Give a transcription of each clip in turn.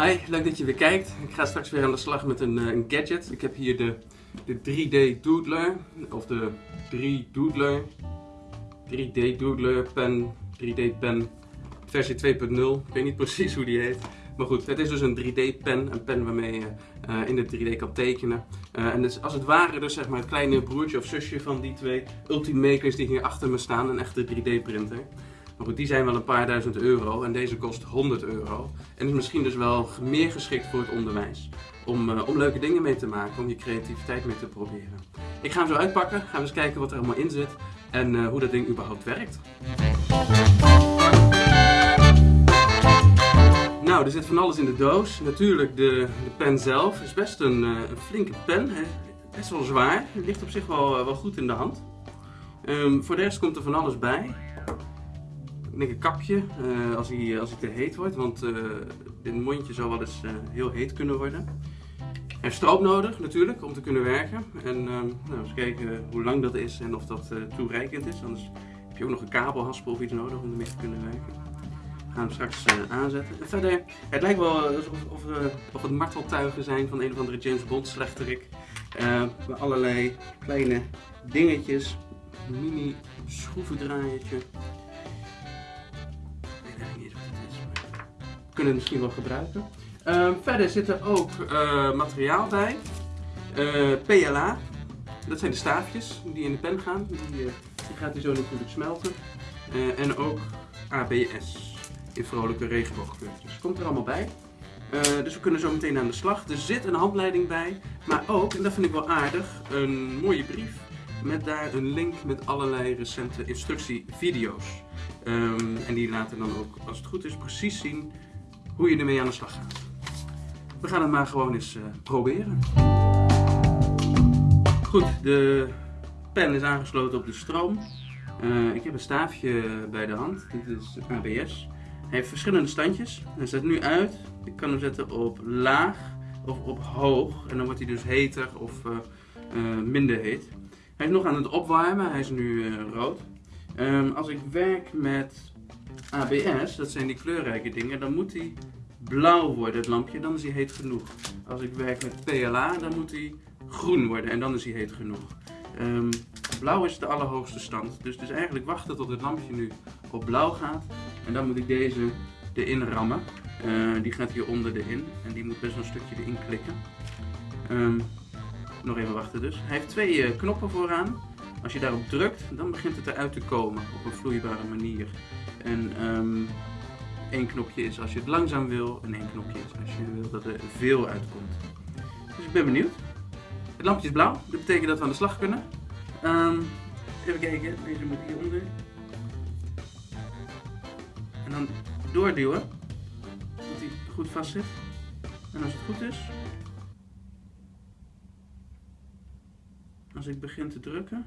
Hi, leuk dat je weer kijkt. Ik ga straks weer aan de slag met een, eh, een gadget. Ik heb hier de, de 3D Doodler, of de 3 Doodler, 3D Doodler pen, 3D pen versie 2.0. Ik weet niet precies hoe die heet. Maar goed, het is dus een 3D pen, een pen waarmee je uh, in de 3D kan tekenen. Uh, en is als het ware dus zeg maar het kleine broertje of zusje van die twee Ultimakers die hier achter me staan, een echte 3D printer. Die zijn wel een paar duizend euro en deze kost 100 euro. En is misschien dus wel meer geschikt voor het onderwijs. Om, uh, om leuke dingen mee te maken, om je creativiteit mee te proberen. Ik ga hem zo uitpakken, gaan we eens kijken wat er allemaal in zit en uh, hoe dat ding überhaupt werkt. Nou, er zit van alles in de doos. Natuurlijk de, de pen zelf. Is best een, uh, een flinke pen. Hè. Best wel zwaar. Ligt op zich wel, wel goed in de hand. Um, voor de rest komt er van alles bij een kapje uh, als, hij, als hij te heet wordt, want uh, dit mondje zou wel eens heel heet kunnen worden. Heeft stroop nodig natuurlijk om te kunnen werken. En nou, eens kijken hoe lang dat is en of dat toereikend is. Anders heb je ook nog een kabelhaspel of iets nodig om ermee te kunnen werken. We gaan hem straks aanzetten. En verder, het lijkt wel alsof of, of het marteltuigen zijn van een of andere James Bond slechterik. met allerlei kleine dingetjes. Mini schroevendraaiertje. Kunnen misschien wel gebruiken. Uh, verder zit er ook uh, materiaal bij. Uh, PLA, dat zijn de staafjes die in de pen gaan. Die, die gaat hij zo natuurlijk smelten. en ook ABS in vrolijke regenboogkleurtjes. Komt er allemaal bij. dus we kunnen zo meteen aan de slag. Er zit een handleiding bij, maar ook, en dat vind ik wel aardig, een mooie brief met daar een link met allerlei recente instructievideo's. Um, en die laten dan ook, als het goed is, precies zien hoe je ermee aan de slag gaat. We gaan het maar gewoon eens uh, proberen. Goed, de pen is aangesloten op de stroom. Uh, ik heb een staafje bij de hand, dit is ABS. Hij heeft verschillende standjes. Hij zet nu uit. Ik kan hem zetten op laag of op hoog. En dan wordt hij dus heter of uh, minder heet. Hij is nog aan het opwarmen, hij is nu rood. Um, als ik werk met ABS, dat zijn die kleurrijke dingen, dan moet hij blauw worden, het lampje, dan is hij heet genoeg. Als ik werk met PLA, dan moet hij groen worden en dan is hij heet genoeg. Um, blauw is de allerhoogste stand, dus is eigenlijk wachten tot het lampje nu op blauw gaat. En dan moet ik deze erin rammen. Uh, die gaat hier onder erin en die moet best wel een stukje erin klikken. Um, nog even wachten dus. Hij heeft twee uh, knoppen vooraan. Als je daarop drukt, dan begint het eruit te komen op een vloeibare manier. En um, één knopje is als je het langzaam wil en één knopje is als je wil dat er veel uitkomt. Dus ik ben benieuwd. Het lampje is blauw, dat betekent dat we aan de slag kunnen. Um, even kijken, deze moet hieronder. En dan doorduwen, dat hij goed vast zit. En als het goed is, als ik begin te drukken,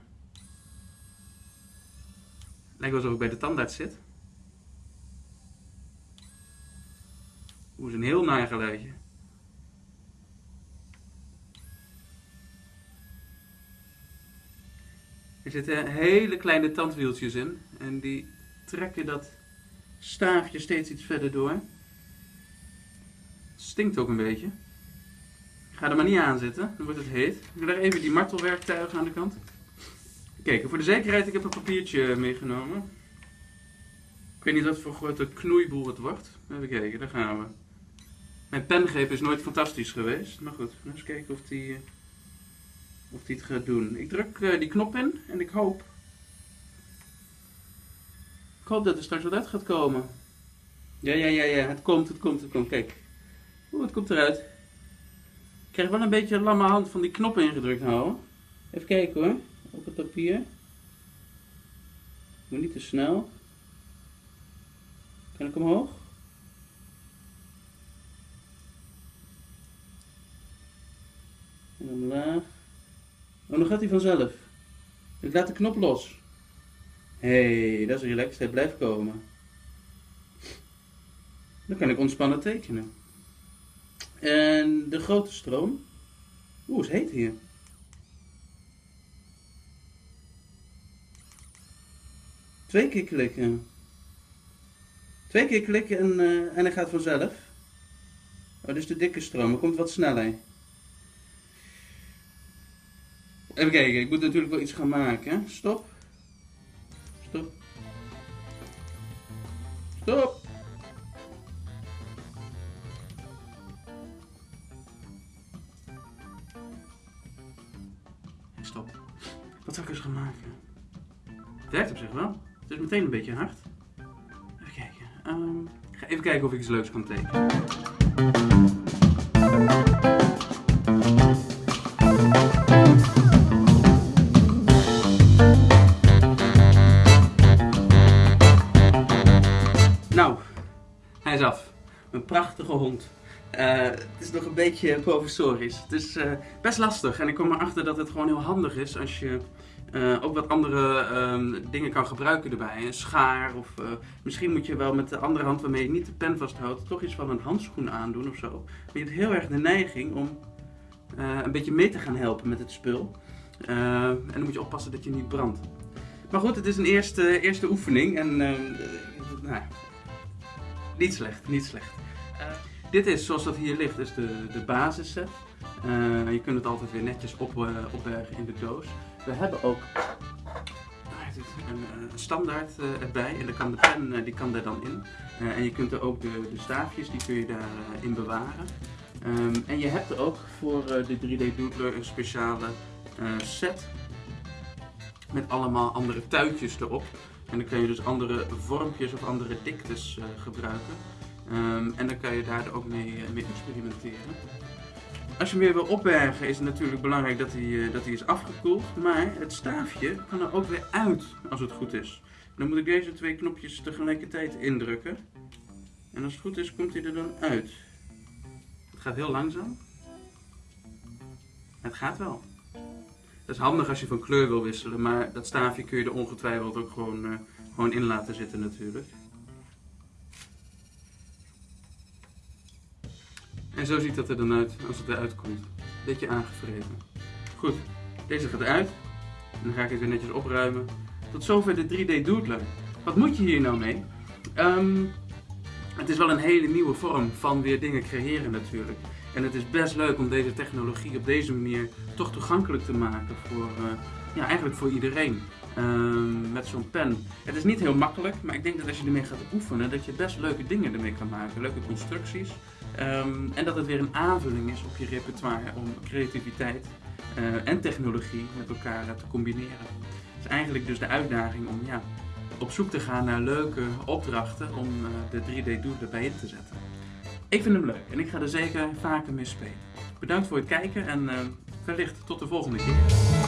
lijkt alsof ik bij de tandarts zit. Hoe is een heel naar geluidje. Er zitten hele kleine tandwieltjes in en die trekken dat staafje steeds iets verder door. Stinkt ook een beetje. Ga er maar niet aan zitten, dan wordt het heet. Ik leg even die martelwerktuigen aan de kant. Kijk, voor de zekerheid, ik heb een papiertje meegenomen. Ik weet niet wat voor grote knoeiboel het wordt. Even kijken, daar gaan we. Mijn pengreep is nooit fantastisch geweest. Maar goed, eens kijken of die, of die het gaat doen. Ik druk uh, die knop in en ik hoop... Ik hoop dat er straks wat uit gaat komen. Ja, ja, ja, ja. Het komt, het komt, het komt. Kijk. Oeh, het komt eruit. Ik krijg wel een beetje een lamme hand van die knop ingedrukt houden. Even kijken hoor. Op het papier. Moet niet te snel. Kan ik omhoog? En omlaag. Oh, dan gaat hij vanzelf. Ik laat de knop los. Hé, hey, dat is relaxed. Hij blijft komen. Dan kan ik ontspannen tekenen. En de grote stroom. Oeh, het heet hier. Twee keer klikken. Twee keer klikken en, uh, en hij gaat vanzelf. Oh, is de dikke stroom. Er komt wat sneller. Even kijken, ik moet natuurlijk wel iets gaan maken. Stop. Stop. Stop. Stop. Wat zou ik eens gaan maken? Het werkt op zich wel. Is meteen een beetje hard. Even kijken. Ehm, ik ga even kijken of ik iets leuks kan tekenen. Nou, hij is af. Een prachtige hond. Eh, het is nog een beetje professorisch. Het is eh, best lastig en ik kom erachter dat het gewoon heel handig is als je eh, ook wat andere ehm, dingen kan gebruiken erbij. Een schaar of misschien moet je wel met de andere hand waarmee je niet de pen vasthoudt toch iets van een handschoen aandoen of zo. Maar je hebt heel erg de neiging om een beetje mee te gaan helpen met het spul. en dan moet je oppassen dat je niet brandt. Maar goed, het is een eerste, eerste oefening en nou, niet slecht, niet slecht. Dit is, zoals dat hier ligt, is de, de basisset. Je kunt het altijd weer netjes op, opbergen in de doos. We hebben ook een, een standaard erbij en dan kan de pen die kan daar dan in. en je kunt er ook de, de staafjes, die kun je daarin in bewaren. Um, en je hebt er ook voor de 3D Doodler een speciale set met allemaal andere tuitjes erop. En dan kan je dus andere vormpjes of andere diktes gebruiken. Um, en dan kan je daar ook mee, mee, experimenteren. Als je hem weer wil opbergen is het natuurlijk belangrijk dat hij, uh, dat hij is afgekoeld. Maar het staafje kan er ook weer uit als het goed is. Dan moet ik deze twee knopjes tegelijkertijd indrukken. En als het goed is komt hij er dan uit. Het gaat heel langzaam. Het gaat wel. Dat is handig als je van kleur wil wisselen, maar dat staafje kun je er ongetwijfeld ook gewoon, uh, gewoon in laten zitten natuurlijk. En zo ziet dat er dan uit als het eruit komt. Beetje aangevreven. Goed, deze gaat eruit. Dan ga ik het weer netjes opruimen. Tot zover de 3D Doodler. Wat moet je hier nou mee? Um, het is wel een hele nieuwe vorm van weer dingen creëren natuurlijk. En het is best leuk om deze technologie op deze manier toch toegankelijk te maken voor, uh, ja, eigenlijk voor iedereen. Uh, met zo'n pen. Het is niet heel makkelijk, maar ik denk dat als je ermee gaat oefenen, dat je best leuke dingen ermee kan maken. Leuke constructies. Um, en dat het weer een aanvulling is op je repertoire om creativiteit uh, en technologie met elkaar te combineren. Het is eigenlijk dus de uitdaging om ja, op zoek te gaan naar leuke opdrachten om de 3D-doel erbij in te zetten. Ik vind hem leuk en ik ga er zeker vaker mee spelen. Bedankt voor het kijken en wellicht tot de volgende keer.